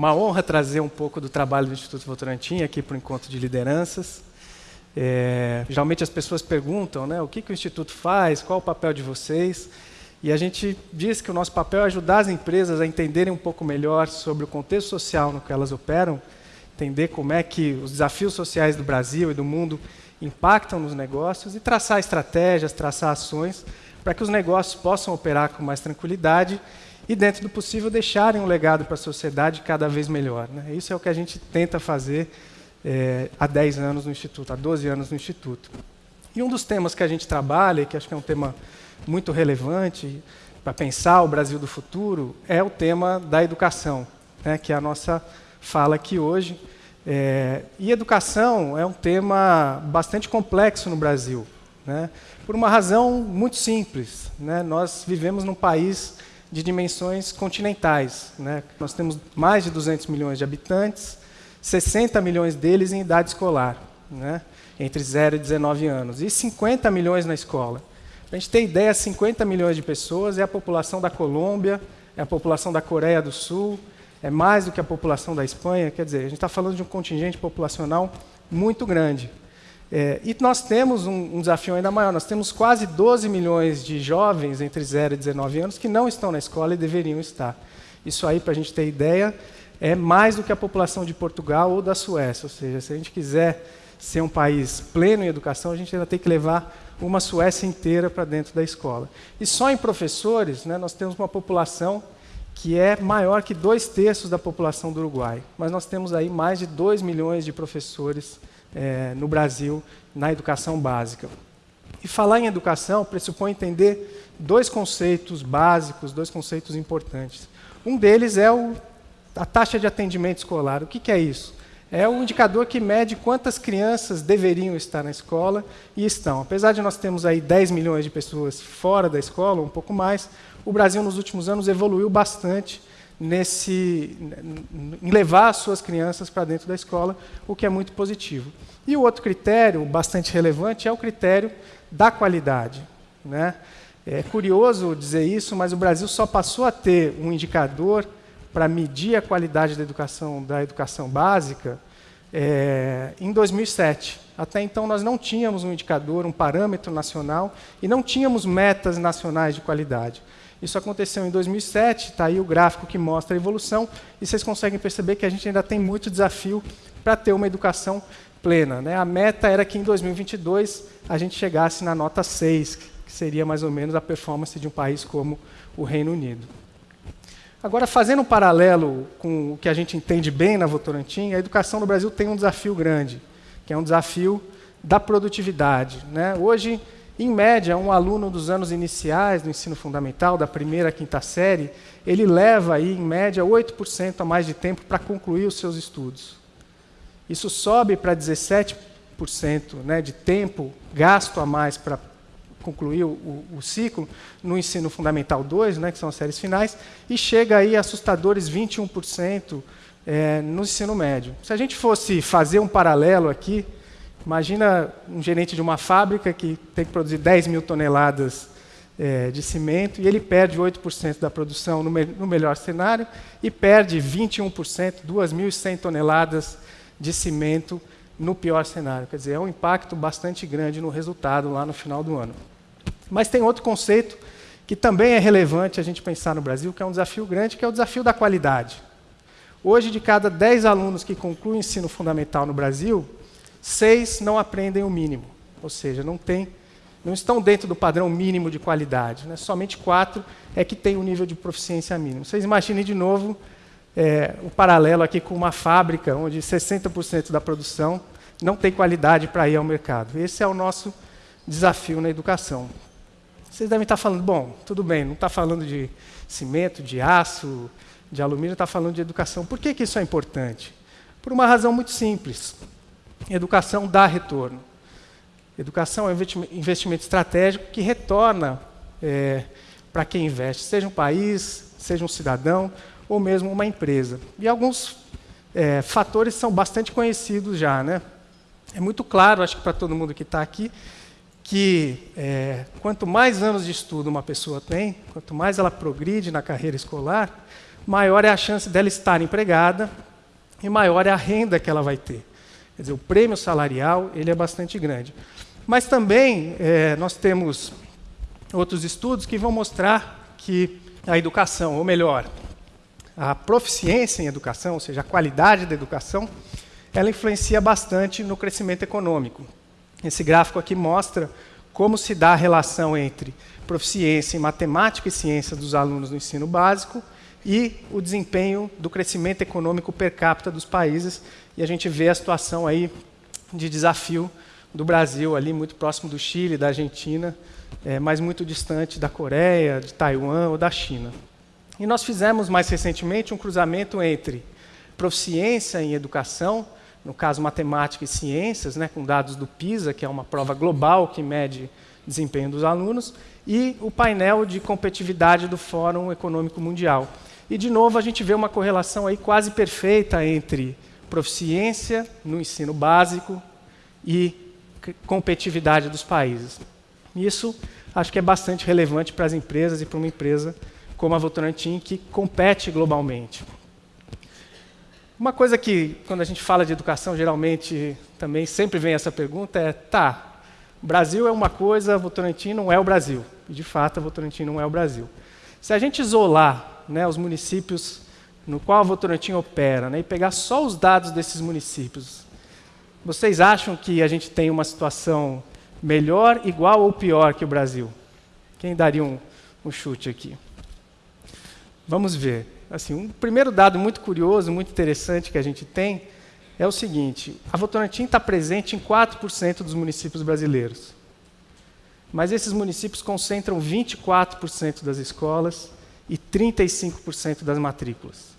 uma honra trazer um pouco do trabalho do Instituto Votorantim aqui para o Encontro de Lideranças. É, geralmente as pessoas perguntam né, o que, que o Instituto faz, qual o papel de vocês. E a gente diz que o nosso papel é ajudar as empresas a entenderem um pouco melhor sobre o contexto social no que elas operam, entender como é que os desafios sociais do Brasil e do mundo impactam nos negócios e traçar estratégias, traçar ações para que os negócios possam operar com mais tranquilidade e, dentro do possível, deixarem um legado para a sociedade cada vez melhor. Né? Isso é o que a gente tenta fazer é, há 10 anos no Instituto, há 12 anos no Instituto. E um dos temas que a gente trabalha, que acho que é um tema muito relevante para pensar o Brasil do futuro, é o tema da educação, né, que é a nossa fala aqui hoje. É, e educação é um tema bastante complexo no Brasil, né, por uma razão muito simples. Né, nós vivemos num país de dimensões continentais. Né, nós temos mais de 200 milhões de habitantes, 60 milhões deles em idade escolar, né, entre 0 e 19 anos, e 50 milhões na escola. Para a gente ter ideia, 50 milhões de pessoas é a população da Colômbia, é a população da Coreia do Sul, é mais do que a população da Espanha. Quer dizer, a gente está falando de um contingente populacional muito grande. É, e nós temos um, um, desafio ainda maior. Nós temos quase 12 milhões de jovens entre 0 e 19 anos que não estão na escola e deveriam estar. Isso aí, para a gente ter ideia, é mais do que a população de Portugal ou da Suécia. Ou seja, se a gente quiser ser um país pleno em educação, a gente ainda tem que levar uma Suécia inteira para dentro da escola. E só em professores, né, nós temos uma população que é maior que dois terços da população do Uruguai. Mas nós temos aí mais de 2 milhões de professores é, no Brasil na educação básica. E falar em educação pressupõe entender dois conceitos básicos, dois conceitos importantes. Um deles é o a taxa de atendimento escolar. O que, que é isso? É um indicador que mede quantas crianças deveriam estar na escola e estão. Apesar de nós termos aí 10 milhões de pessoas fora da escola, um pouco mais, o Brasil nos últimos anos evoluiu bastante nesse, em levar as suas crianças para dentro da escola, o que é muito positivo. E o outro critério, bastante relevante, é o critério da qualidade. Né? É curioso dizer isso, mas o Brasil só passou a ter um indicador para medir a qualidade da educação, da educação básica é, em 2007. Até então, nós não tínhamos um indicador, um parâmetro nacional, e não tínhamos metas nacionais de qualidade. Isso aconteceu em 2007, está aí o gráfico que mostra a evolução, e vocês conseguem perceber que a gente ainda tem muito desafio para ter uma educação plena. Né? A meta era que em 2022 a gente chegasse na nota 6, que seria mais ou menos a performance de um país como o Reino Unido. Agora, fazendo um paralelo com o que a gente entende bem na Votorantim, a educação no Brasil tem um desafio grande, que é um desafio da produtividade. Né? Hoje, em média, um aluno dos anos iniciais do ensino fundamental, da primeira à quinta série, ele leva, aí, em média, 8% a mais de tempo para concluir os seus estudos. Isso sobe para 17% né, de tempo gasto a mais para concluir o, o, ciclo no ensino fundamental 2, né, que são as séries finais, e chega aí a assustadores 21% é, no ensino médio. Se a gente fosse fazer um paralelo aqui, imagina um gerente de uma fábrica que tem que produzir 10 mil toneladas é, de cimento e ele perde 8% da produção no, me no melhor cenário e perde 21%, 2.100 toneladas de cimento no pior cenário. Quer dizer, é um impacto bastante grande no resultado lá no final do ano. Mas tem outro conceito que também é relevante a gente pensar no Brasil, que é um desafio grande, que é o desafio da qualidade. Hoje, de cada 10 alunos que concluem o ensino fundamental no Brasil, seis não aprendem o mínimo, ou seja, não, tem, não estão dentro do padrão mínimo de qualidade. Né? Somente quatro é que têm o um nível de proficiência mínimo. Vocês imaginem de novo é, o paralelo aqui com uma fábrica onde 60% da produção não tem qualidade para ir ao mercado. Esse é o nosso desafio na educação. Vocês devem estar falando, bom, tudo bem, não está falando de cimento, de aço, de alumínio, está falando de educação. Por que, que isso é importante? Por uma razão muito simples. Educação dá retorno. Educação é um investimento estratégico que retorna é, para quem investe, seja um país, seja um cidadão ou mesmo uma empresa. E alguns é, fatores são bastante conhecidos já. Né? É muito claro, acho que para todo mundo que está aqui, que é, quanto mais anos de estudo uma pessoa tem, quanto mais ela progride na carreira escolar, maior é a chance dela estar empregada e maior é a renda que ela vai ter. Quer dizer, o prêmio salarial ele é bastante grande. Mas também é, nós temos outros estudos que vão mostrar que a educação, ou melhor, a proficiência em educação, ou seja, a qualidade da educação, ela influencia bastante no crescimento econômico. Esse gráfico aqui mostra como se dá a relação entre proficiência em matemática e ciência dos alunos no ensino básico e o desempenho do crescimento econômico per capita dos países. E a gente vê a situação aí de desafio do Brasil, ali muito próximo do Chile, da Argentina, é, mas muito distante da Coreia, de Taiwan ou da China. E nós fizemos mais recentemente um cruzamento entre proficiência em educação, no caso matemática e ciências, né, com dados do PISA, que é uma prova global que mede desempenho dos alunos, e o painel de competitividade do Fórum Econômico Mundial. E, de novo, a gente vê uma correlação aí quase perfeita entre proficiência no ensino básico e competitividade dos países. Isso acho que é bastante relevante para as empresas e para uma empresa como a Votorantim, que compete globalmente. Uma coisa que, quando a gente fala de educação, geralmente também sempre vem essa pergunta é, tá, Brasil é uma coisa, Votorantim não é o Brasil. E, de fato, a Votorantim não é o Brasil. Se a gente isolar né, os municípios no qual a Votorantim opera né, e pegar só os dados desses municípios, vocês acham que a gente tem uma situação melhor, igual ou pior que o Brasil? Quem daria um, um chute aqui? Vamos ver. Assim, um primeiro dado muito curioso, muito interessante que a gente tem é o seguinte: a Votorantim está presente em 4% dos municípios brasileiros. Mas esses municípios concentram 24% das escolas e 35% das matrículas.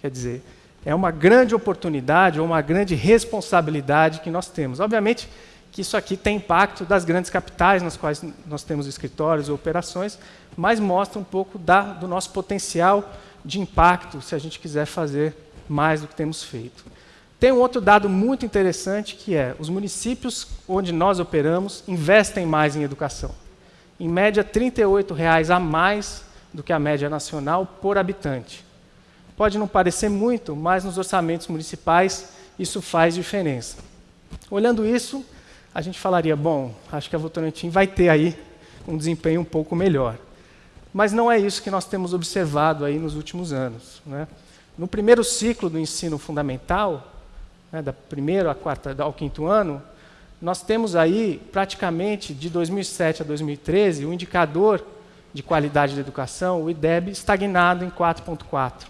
Quer dizer, é uma grande oportunidade ou uma grande responsabilidade que nós temos. Obviamente que isso aqui tem impacto das grandes capitais nas quais nós temos escritórios ou operações, mas mostra um pouco da, do nosso potencial de impacto se a gente quiser fazer mais do que temos feito. Tem um outro dado muito interessante que é os municípios onde nós operamos investem mais em educação. Em média, 38 reais a mais do que a média nacional por habitante. Pode não parecer muito, mas nos orçamentos municipais isso faz diferença. Olhando isso, a gente falaria, bom, acho que a Votorantim vai ter aí um desempenho um pouco melhor. Mas não é isso que nós temos observado aí nos últimos anos. Né? No primeiro ciclo do ensino fundamental, né, da primeiro quarta, ao quinto ano, nós temos aí praticamente de 2007 a 2013 o indicador de qualidade da educação, o IDEB, estagnado em 4.4,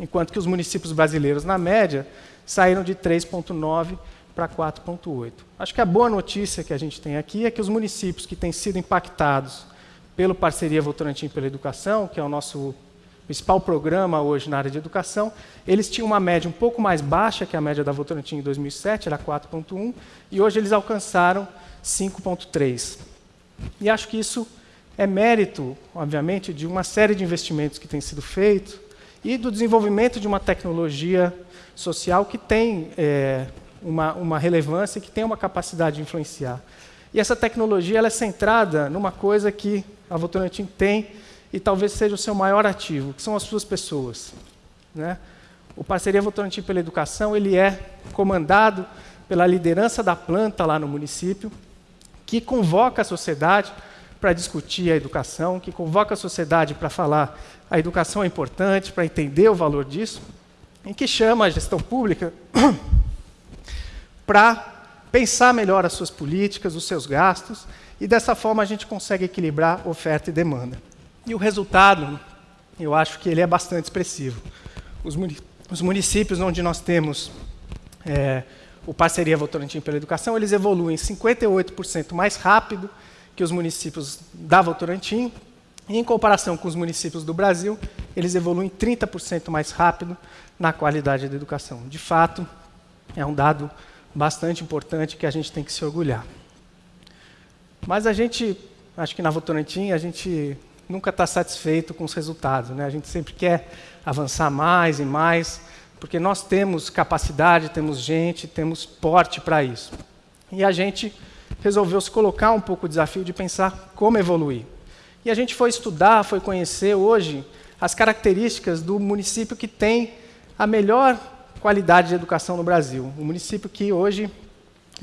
enquanto que os municípios brasileiros, na média, saíram de 3.9 para 4.8. Acho que a boa notícia que a gente tem aqui é que os municípios que têm sido impactados pelo Parceria Votorantim pela Educação, que é o nosso principal programa hoje na área de educação, eles tinham uma média um pouco mais baixa que a média da Votorantim em 2007, era 4.1, e hoje eles alcançaram 5.3. E acho que isso é mérito, obviamente, de uma série de investimentos que têm sido feitos e do desenvolvimento de uma tecnologia social que tem é, uma, uma relevância e que tem uma capacidade de influenciar. E essa tecnologia ela é centrada numa coisa que a Votorantim tem e talvez seja o seu maior ativo, que são as suas pessoas. Né? O Parceria Votorantim pela Educação ele é comandado pela liderança da planta lá no município, que convoca a sociedade para discutir a educação, que convoca a sociedade para falar a educação é importante, para entender o valor disso, e que chama a gestão pública para pensar melhor as suas políticas, os seus gastos, e dessa forma a gente consegue equilibrar oferta e demanda. E o resultado, eu acho que ele é bastante expressivo. Os, os municípios onde nós temos é, o Parceria Votorantim pela Educação, eles evoluem 58% mais rápido que os municípios da Votorantim, e em comparação com os municípios do Brasil, eles evoluem 30% mais rápido na qualidade da educação. De fato, é um dado bastante importante que a gente tem que se orgulhar. Mas a gente, acho que na Votorantim, a gente nunca está satisfeito com os resultados. Né? A gente sempre quer avançar mais e mais, porque nós temos capacidade, temos gente, temos porte para isso. E a gente resolveu se colocar um pouco o desafio de pensar como evoluir. E a gente foi estudar, foi conhecer. Hoje, as características do município que tem a melhor qualidade de educação no Brasil. O município que hoje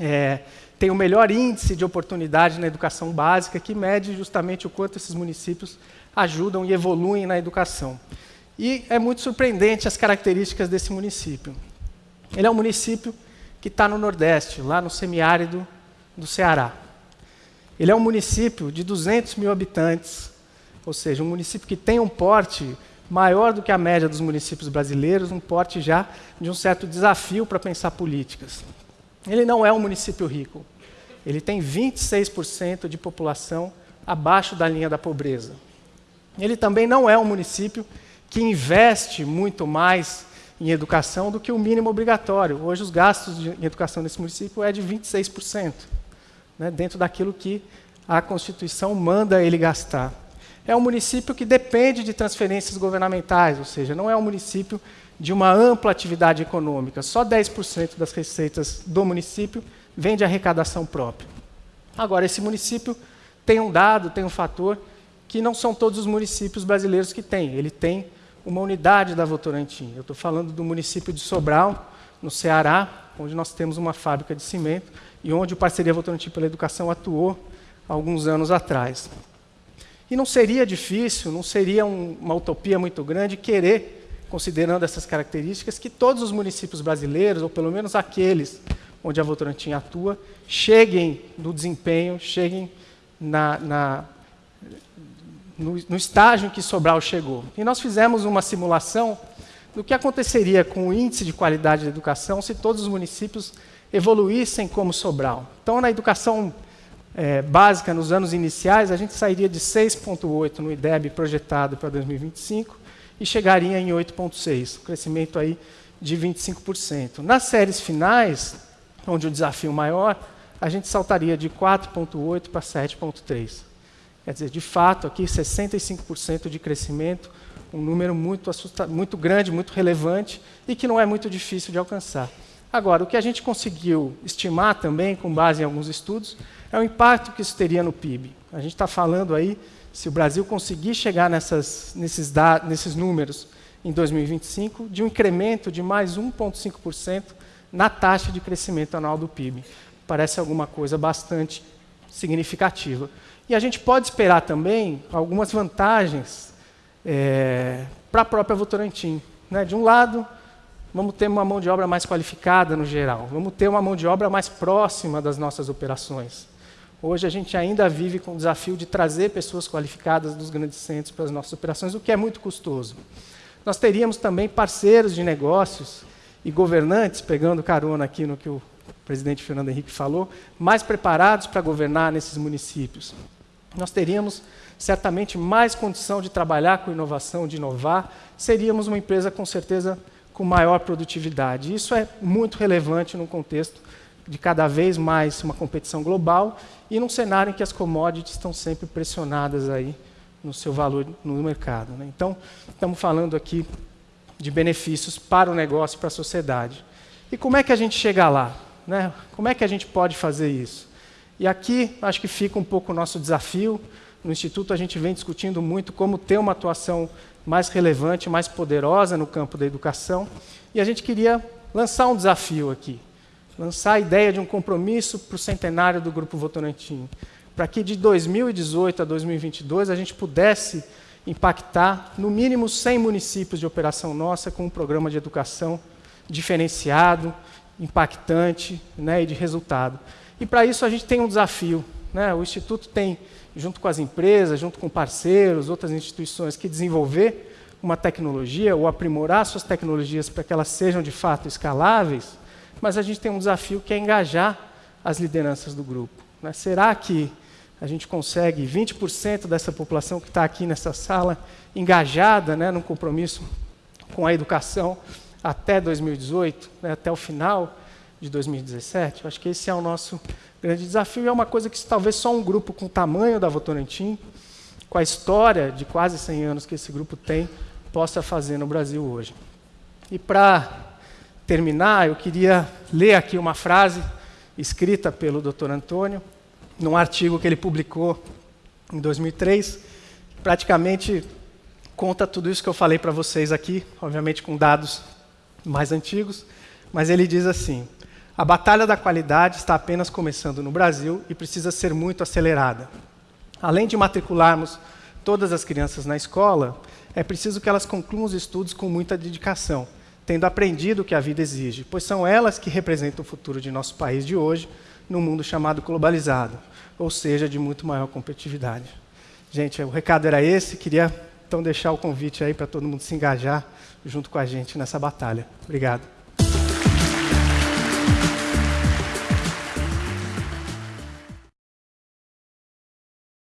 é, tem o melhor índice de oportunidade na educação básica, que mede justamente o quanto esses municípios ajudam e evoluem na educação. E é muito surpreendente as características desse município. Ele é um município que está no Nordeste, lá no semiárido do Ceará. Ele é um município de 200 mil habitantes, ou seja, um município que tem um porte maior do que a média dos municípios brasileiros, um porte já de um certo desafio para pensar políticas. Ele não é um município rico. Ele tem 26% de população abaixo da linha da pobreza. Ele também não é um município que investe muito mais em educação do que o mínimo obrigatório. Hoje, os gastos de, em educação nesse município é de 26%, né, dentro daquilo que a Constituição manda ele gastar. É um município que depende de transferências governamentais, ou seja, não é um município de uma ampla atividade econômica. Só 10% das receitas do município vem de arrecadação própria. Agora, esse município tem um dado, tem um fator que não são todos os municípios brasileiros que têm. Ele tem uma unidade da Votorantim. Eu estou falando do município de Sobral, no Ceará, onde nós temos uma fábrica de cimento e onde o Parceria Votorantim pela Educação atuou alguns anos atrás. E não seria difícil, não seria um, uma utopia muito grande querer, considerando essas características, que todos os municípios brasileiros, ou pelo menos aqueles onde a Votorantim atua, cheguem no desempenho, cheguem na, na no, no estágio em que Sobral chegou. E nós fizemos uma simulação do que aconteceria com o índice de qualidade da educação se todos os municípios evoluíssem como Sobral. Então, na educação é, básica, nos anos iniciais, a gente sairia de 6,8 no IDEB projetado para 2025 e chegaria em 8,6, um crescimento aí de 25%. Nas séries finais, onde o desafio maior, a gente saltaria de 4,8 para 7,3. Quer dizer, de fato, aqui 65% de crescimento, um número muito, muito grande, muito relevante e que não é muito difícil de alcançar. Agora, o que a gente conseguiu estimar também, com base em alguns estudos, é o impacto que isso teria no PIB. A gente está falando aí, se o Brasil conseguir chegar nessas, nesses, nesses números em 2025, de um incremento de mais 1,5% na taxa de crescimento anual do PIB. Parece alguma coisa bastante significativa. E a gente pode esperar também algumas vantagens é, para a própria Votorantim. Né? De um lado, vamos ter uma mão de obra mais qualificada no geral, vamos ter uma mão de obra mais próxima das nossas operações. Hoje a gente ainda vive com o desafio de trazer pessoas qualificadas dos grandes centros para as nossas operações, o que é muito custoso. Nós teríamos também parceiros de negócios e governantes, pegando carona aqui no que o presidente Fernando Henrique falou, mais preparados para governar nesses municípios nós teríamos certamente mais condição de trabalhar com inovação, de inovar, seríamos uma empresa com certeza com maior produtividade. Isso é muito relevante no contexto de cada vez mais uma competição global e num cenário em que as commodities estão sempre pressionadas aí no seu valor no mercado. Né? Então, estamos falando aqui de benefícios para o negócio e para a sociedade. E como é que a gente chega lá? Né? Como é que a gente pode fazer isso? E aqui acho que fica um pouco o nosso desafio. No Instituto a gente vem discutindo muito como ter uma atuação mais relevante, mais poderosa no campo da educação. E a gente queria lançar um desafio aqui, lançar a ideia de um compromisso para o centenário do Grupo Votorantim, para que de 2018 a 2022 a gente pudesse impactar no mínimo 100 municípios de operação nossa com um programa de educação diferenciado, impactante né, e de resultado. E para isso a gente tem um desafio. Né? O Instituto tem, junto com as empresas, junto com parceiros, outras instituições, que desenvolver uma tecnologia ou aprimorar suas tecnologias para que elas sejam de fato escaláveis, mas a gente tem um desafio que é engajar as lideranças do grupo. Né? Será que a gente consegue 20% dessa população que está aqui nessa sala engajada né, num compromisso com a educação até 2018, né, até o final? de 2017? Eu acho que esse é o nosso grande desafio é uma coisa que talvez só um grupo com o tamanho da Votorantim, com a história de quase 100 anos que esse grupo tem, possa fazer no Brasil hoje. E para terminar, eu queria ler aqui uma frase escrita pelo Dr. Antônio, num artigo que ele publicou em 2003, praticamente conta tudo isso que eu falei para vocês aqui, obviamente com dados mais antigos, mas ele diz assim: a batalha da qualidade está apenas começando no Brasil e precisa ser muito acelerada. Além de matricularmos todas as crianças na escola, é preciso que elas concluam os estudos com muita dedicação, tendo aprendido o que a vida exige, pois são elas que representam o futuro de nosso país de hoje, num mundo chamado globalizado, ou seja, de muito maior competitividade. Gente, o recado era esse, queria então deixar o convite aí para todo mundo se engajar junto com a gente nessa batalha. Obrigado.